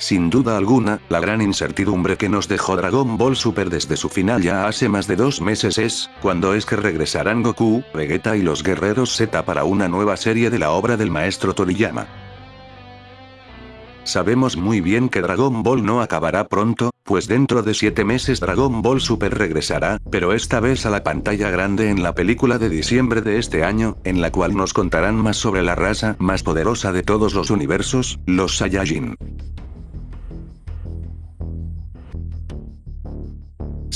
Sin duda alguna, la gran incertidumbre que nos dejó Dragon Ball Super desde su final ya hace más de dos meses es, cuando es que regresarán Goku, Vegeta y los guerreros Z para una nueva serie de la obra del maestro Toriyama. Sabemos muy bien que Dragon Ball no acabará pronto, pues dentro de 7 meses Dragon Ball Super regresará, pero esta vez a la pantalla grande en la película de diciembre de este año, en la cual nos contarán más sobre la raza más poderosa de todos los universos, los Saiyajin.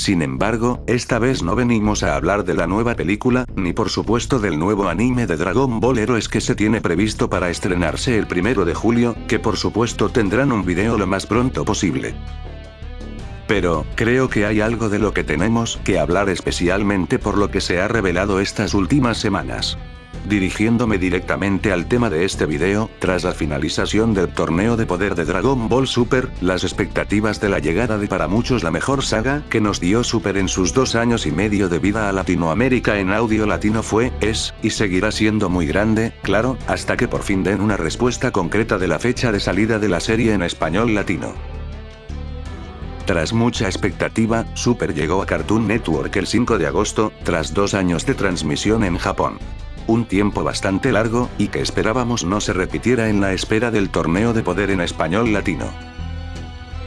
Sin embargo, esta vez no venimos a hablar de la nueva película, ni por supuesto del nuevo anime de Dragon Ball Heroes que se tiene previsto para estrenarse el primero de julio, que por supuesto tendrán un video lo más pronto posible. Pero, creo que hay algo de lo que tenemos que hablar especialmente por lo que se ha revelado estas últimas semanas. Dirigiéndome directamente al tema de este video, tras la finalización del torneo de poder de Dragon Ball Super, las expectativas de la llegada de para muchos la mejor saga que nos dio Super en sus dos años y medio de vida a Latinoamérica en audio latino fue, es, y seguirá siendo muy grande, claro, hasta que por fin den una respuesta concreta de la fecha de salida de la serie en español latino. Tras mucha expectativa, Super llegó a Cartoon Network el 5 de agosto, tras dos años de transmisión en Japón un tiempo bastante largo, y que esperábamos no se repitiera en la espera del torneo de poder en español latino.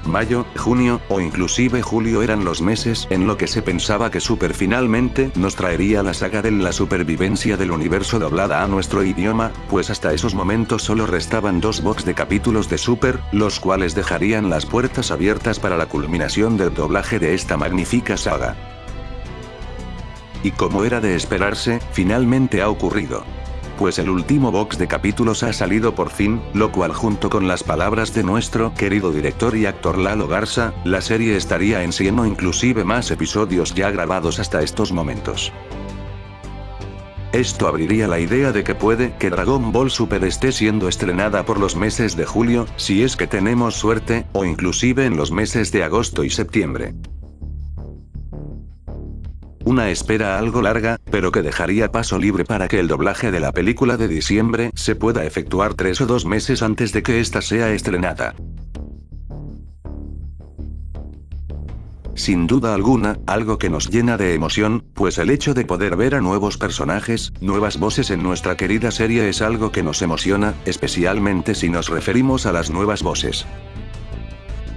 Mayo, junio, o inclusive julio eran los meses en lo que se pensaba que Super finalmente nos traería la saga de la supervivencia del universo doblada a nuestro idioma, pues hasta esos momentos solo restaban dos box de capítulos de Super, los cuales dejarían las puertas abiertas para la culminación del doblaje de esta magnífica saga. Y como era de esperarse, finalmente ha ocurrido. Pues el último box de capítulos ha salido por fin, lo cual junto con las palabras de nuestro querido director y actor Lalo Garza, la serie estaría en 100 o inclusive más episodios ya grabados hasta estos momentos. Esto abriría la idea de que puede que Dragon Ball Super esté siendo estrenada por los meses de julio, si es que tenemos suerte, o inclusive en los meses de agosto y septiembre. Una espera algo larga, pero que dejaría paso libre para que el doblaje de la película de diciembre se pueda efectuar tres o dos meses antes de que ésta sea estrenada. Sin duda alguna, algo que nos llena de emoción, pues el hecho de poder ver a nuevos personajes, nuevas voces en nuestra querida serie es algo que nos emociona, especialmente si nos referimos a las nuevas voces.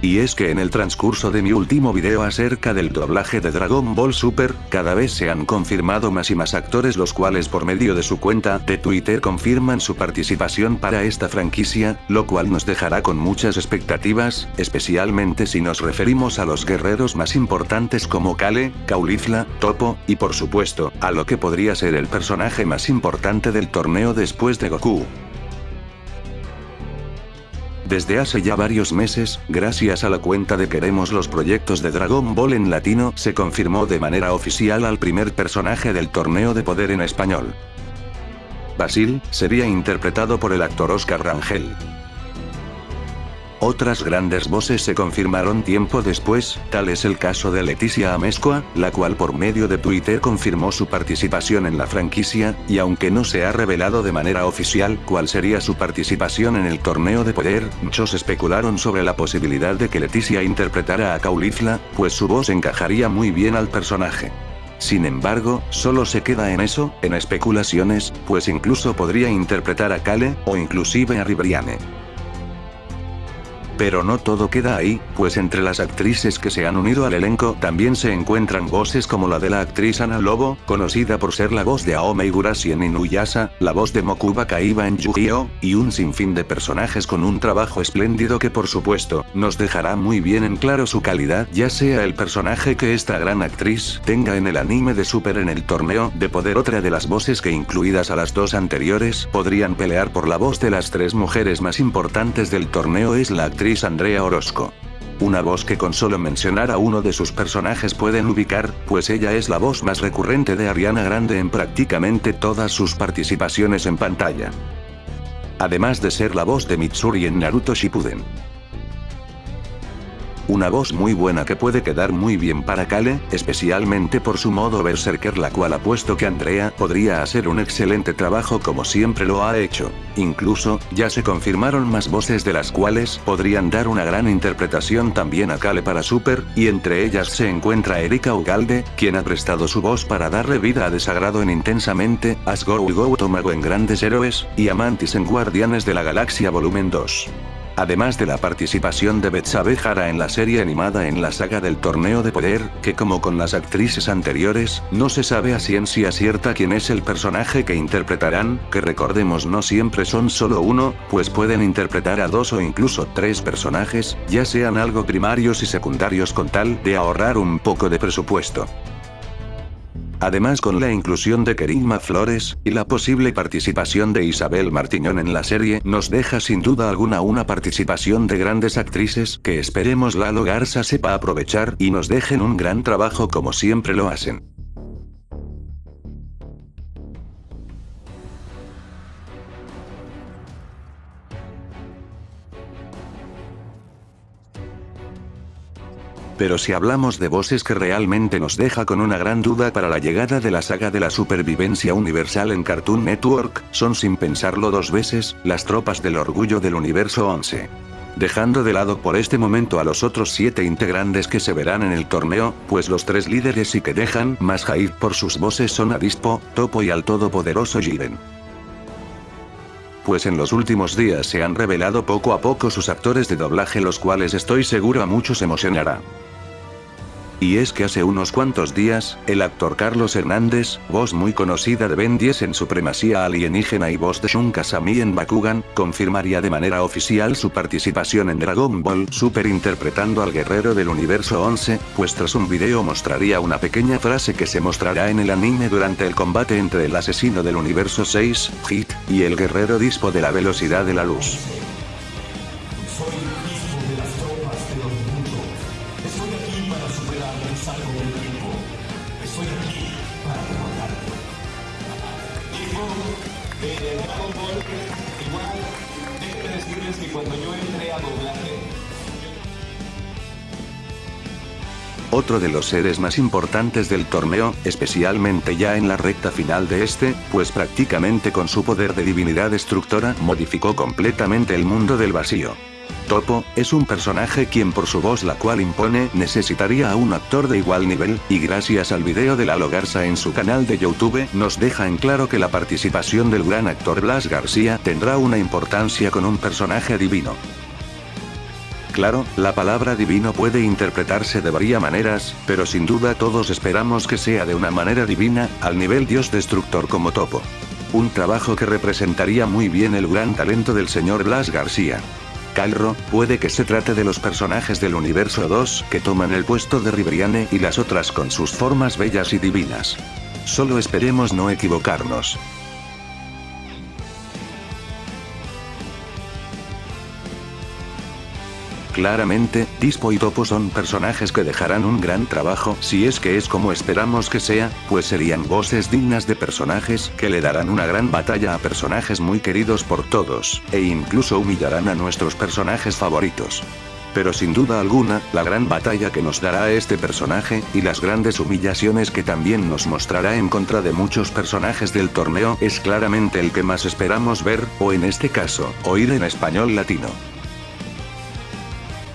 Y es que en el transcurso de mi último video acerca del doblaje de Dragon Ball Super, cada vez se han confirmado más y más actores los cuales por medio de su cuenta de Twitter confirman su participación para esta franquicia, lo cual nos dejará con muchas expectativas, especialmente si nos referimos a los guerreros más importantes como Kale, Caulifla, Topo, y por supuesto, a lo que podría ser el personaje más importante del torneo después de Goku. Desde hace ya varios meses, gracias a la cuenta de Queremos los proyectos de Dragon Ball en latino, se confirmó de manera oficial al primer personaje del torneo de poder en español. Basil, sería interpretado por el actor Oscar Rangel. Otras grandes voces se confirmaron tiempo después, tal es el caso de Leticia Amezcua, la cual por medio de Twitter confirmó su participación en la franquicia, y aunque no se ha revelado de manera oficial cuál sería su participación en el torneo de poder, muchos especularon sobre la posibilidad de que Leticia interpretara a Caulifla, pues su voz encajaría muy bien al personaje. Sin embargo, solo se queda en eso, en especulaciones, pues incluso podría interpretar a Kale, o inclusive a Ribriane. Pero no todo queda ahí, pues entre las actrices que se han unido al elenco también se encuentran voces como la de la actriz Ana Lobo, conocida por ser la voz de Aome Igurashi en Inuyasha, la voz de Mokuba Kaiba en Yu-Gi-Oh!, y un sinfín de personajes con un trabajo espléndido que por supuesto, nos dejará muy bien en claro su calidad ya sea el personaje que esta gran actriz tenga en el anime de Super en el torneo de poder otra de las voces que incluidas a las dos anteriores podrían pelear por la voz de las tres mujeres más importantes del torneo es la actriz Andrea Orozco. Una voz que con solo mencionar a uno de sus personajes pueden ubicar, pues ella es la voz más recurrente de Ariana Grande en prácticamente todas sus participaciones en pantalla. Además de ser la voz de Mitsuri en Naruto Shippuden. Una voz muy buena que puede quedar muy bien para Kale, especialmente por su modo berserker la cual apuesto que Andrea podría hacer un excelente trabajo como siempre lo ha hecho. Incluso, ya se confirmaron más voces de las cuales podrían dar una gran interpretación también a Kale para Super, y entre ellas se encuentra Erika Ugalde, quien ha prestado su voz para darle vida a Desagrado en Intensamente, Asgore Go Tomago en Grandes Héroes, y Amantis en Guardianes de la Galaxia Volumen 2 además de la participación de Betsabe Jara en la serie animada en la saga del Torneo de Poder, que como con las actrices anteriores, no se sabe a ciencia cierta quién es el personaje que interpretarán, que recordemos no siempre son solo uno, pues pueden interpretar a dos o incluso tres personajes, ya sean algo primarios y secundarios con tal de ahorrar un poco de presupuesto. Además con la inclusión de Kerigma Flores, y la posible participación de Isabel Martiñón en la serie, nos deja sin duda alguna una participación de grandes actrices que esperemos Lalo Garza sepa aprovechar y nos dejen un gran trabajo como siempre lo hacen. Pero si hablamos de voces que realmente nos deja con una gran duda para la llegada de la saga de la supervivencia universal en Cartoon Network, son sin pensarlo dos veces, las tropas del orgullo del universo 11 dejando de lado por este momento a los otros siete integrantes que se verán en el torneo, pues los tres líderes y que dejan más hype por sus voces son Avispo, Topo y al todopoderoso Jiren. Pues en los últimos días se han revelado poco a poco sus actores de doblaje los cuales estoy seguro a muchos emocionará. Y es que hace unos cuantos días, el actor Carlos Hernández, voz muy conocida de Ben 10 en Supremacía Alienígena y voz de Shun Kasami en Bakugan, confirmaría de manera oficial su participación en Dragon Ball Super interpretando al guerrero del universo 11, pues tras un video mostraría una pequeña frase que se mostrará en el anime durante el combate entre el asesino del universo 6, Hit, y el guerrero dispo de la velocidad de la luz. Otro de los seres más importantes del torneo, especialmente ya en la recta final de este, pues prácticamente con su poder de divinidad destructora modificó completamente el mundo del vacío. Topo, es un personaje quien por su voz la cual impone necesitaría a un actor de igual nivel, y gracias al video de Lalo Garza en su canal de Youtube nos deja en claro que la participación del gran actor Blas García tendrá una importancia con un personaje divino. Claro, la palabra divino puede interpretarse de varias maneras, pero sin duda todos esperamos que sea de una manera divina, al nivel dios destructor como Topo. Un trabajo que representaría muy bien el gran talento del señor Blas García. Calro, puede que se trate de los personajes del universo 2 que toman el puesto de Ribriane y las otras con sus formas bellas y divinas. Solo esperemos no equivocarnos. Claramente, Dispo y Topo son personajes que dejarán un gran trabajo si es que es como esperamos que sea, pues serían voces dignas de personajes que le darán una gran batalla a personajes muy queridos por todos, e incluso humillarán a nuestros personajes favoritos. Pero sin duda alguna, la gran batalla que nos dará este personaje, y las grandes humillaciones que también nos mostrará en contra de muchos personajes del torneo es claramente el que más esperamos ver, o en este caso, oír en español latino.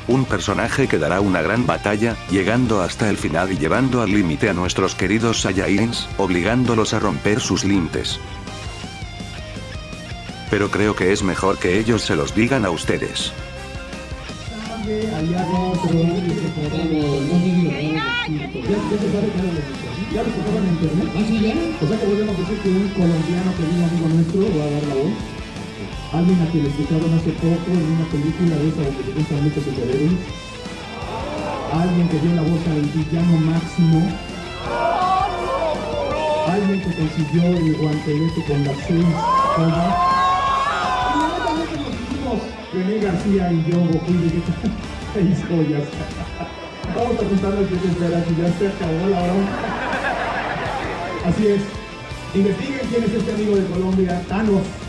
Un personaje que dará una gran batalla, llegando hasta el final y llevando al límite a nuestros queridos Saiyajins, obligándolos a romper sus límites. Pero creo que es mejor que ellos se los digan a ustedes. Alguien a quien le escucharon hace poco en una película de esa donde le gustan mucho superhéroes. Alguien que dio la voz al villano máximo. Alguien que consiguió el guantelete con las seis joyas. René García y yo, Goku, seis joyas. Vamos a contarles que se espera, que ya se acabó la hora. Así es. Investiguen quién es este amigo de Colombia, Thanos.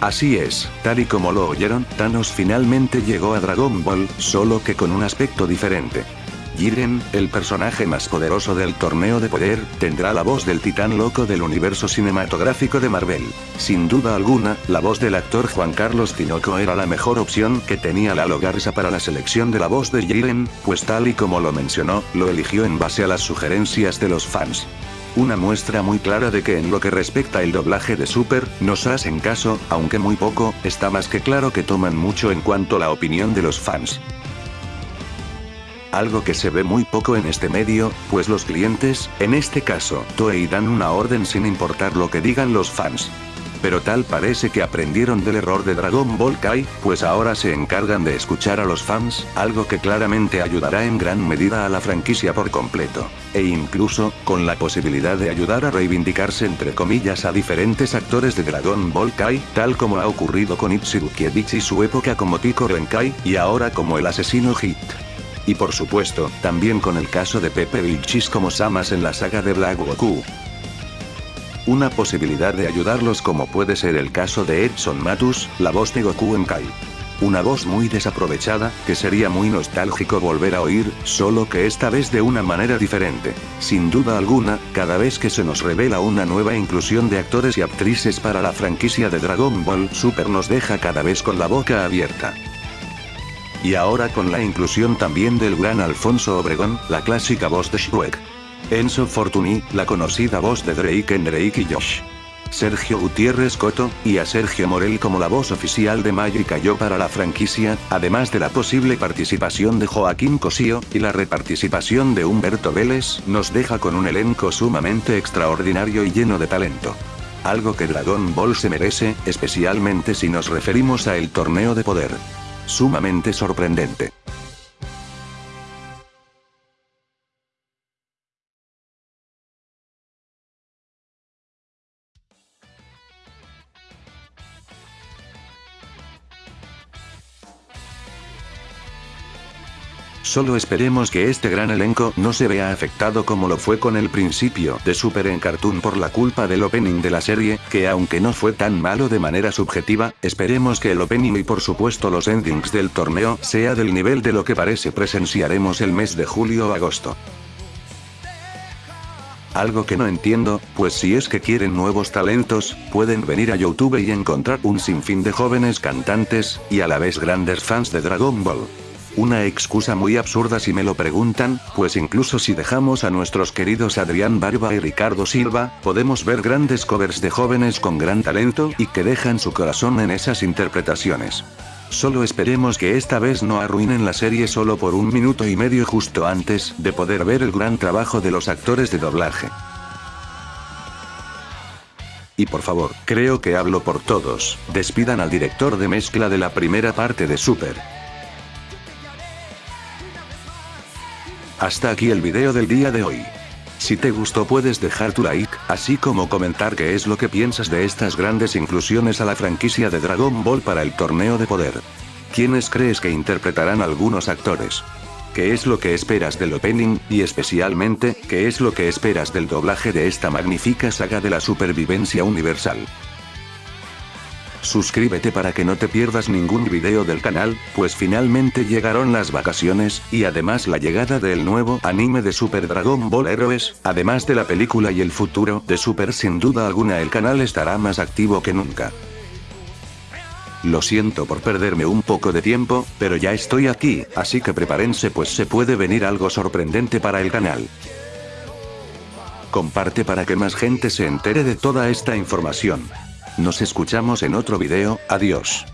Así es, tal y como lo oyeron, Thanos finalmente llegó a Dragon Ball, solo que con un aspecto diferente. Jiren, el personaje más poderoso del torneo de poder, tendrá la voz del titán loco del universo cinematográfico de Marvel. Sin duda alguna, la voz del actor Juan Carlos Tinoco era la mejor opción que tenía Lalo Garza para la selección de la voz de Jiren, pues tal y como lo mencionó, lo eligió en base a las sugerencias de los fans. Una muestra muy clara de que en lo que respecta el doblaje de Super, nos hacen caso, aunque muy poco, está más que claro que toman mucho en cuanto la opinión de los fans. Algo que se ve muy poco en este medio, pues los clientes, en este caso, Toei dan una orden sin importar lo que digan los fans. Pero tal parece que aprendieron del error de Dragon Ball Kai, pues ahora se encargan de escuchar a los fans, algo que claramente ayudará en gran medida a la franquicia por completo. E incluso, con la posibilidad de ayudar a reivindicarse entre comillas a diferentes actores de Dragon Ball Kai, tal como ha ocurrido con Itsurukievich y su época como Tico Renkai, y ahora como el asesino Hit. Y por supuesto, también con el caso de Pepe Vilchis como Samas en la saga de Black Goku. Una posibilidad de ayudarlos como puede ser el caso de Edson Matus, la voz de Goku en Kai. Una voz muy desaprovechada, que sería muy nostálgico volver a oír, solo que esta vez de una manera diferente. Sin duda alguna, cada vez que se nos revela una nueva inclusión de actores y actrices para la franquicia de Dragon Ball Super nos deja cada vez con la boca abierta. Y ahora con la inclusión también del gran Alfonso Obregón, la clásica voz de Shrek. Enzo Fortuny, la conocida voz de Drake en Drake y Josh. Sergio Gutiérrez Coto, y a Sergio Morel como la voz oficial de Magic Yo para la franquicia, además de la posible participación de Joaquín Cosío, y la reparticipación de Humberto Vélez, nos deja con un elenco sumamente extraordinario y lleno de talento. Algo que Dragon Ball se merece, especialmente si nos referimos a el torneo de poder sumamente sorprendente. Solo esperemos que este gran elenco no se vea afectado como lo fue con el principio de Super en Cartoon por la culpa del opening de la serie, que aunque no fue tan malo de manera subjetiva, esperemos que el opening y por supuesto los endings del torneo sea del nivel de lo que parece presenciaremos el mes de julio o agosto. Algo que no entiendo, pues si es que quieren nuevos talentos, pueden venir a YouTube y encontrar un sinfín de jóvenes cantantes, y a la vez grandes fans de Dragon Ball. Una excusa muy absurda si me lo preguntan, pues incluso si dejamos a nuestros queridos Adrián Barba y Ricardo Silva, podemos ver grandes covers de jóvenes con gran talento y que dejan su corazón en esas interpretaciones. Solo esperemos que esta vez no arruinen la serie solo por un minuto y medio justo antes de poder ver el gran trabajo de los actores de doblaje. Y por favor, creo que hablo por todos, despidan al director de mezcla de la primera parte de Super. Hasta aquí el video del día de hoy. Si te gustó puedes dejar tu like, así como comentar qué es lo que piensas de estas grandes inclusiones a la franquicia de Dragon Ball para el torneo de poder. ¿Quiénes crees que interpretarán algunos actores? ¿Qué es lo que esperas del opening, y especialmente, qué es lo que esperas del doblaje de esta magnífica saga de la supervivencia universal? Suscríbete para que no te pierdas ningún video del canal, pues finalmente llegaron las vacaciones, y además la llegada del nuevo anime de Super Dragon Ball Heroes, además de la película y el futuro de Super sin duda alguna el canal estará más activo que nunca. Lo siento por perderme un poco de tiempo, pero ya estoy aquí, así que prepárense pues se puede venir algo sorprendente para el canal. Comparte para que más gente se entere de toda esta información. Nos escuchamos en otro video, adiós.